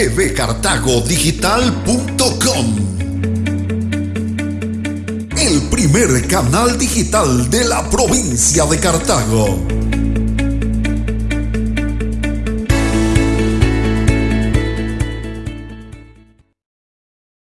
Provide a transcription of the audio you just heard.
tvcartagodigital.com el primer canal digital de la provincia de Cartago.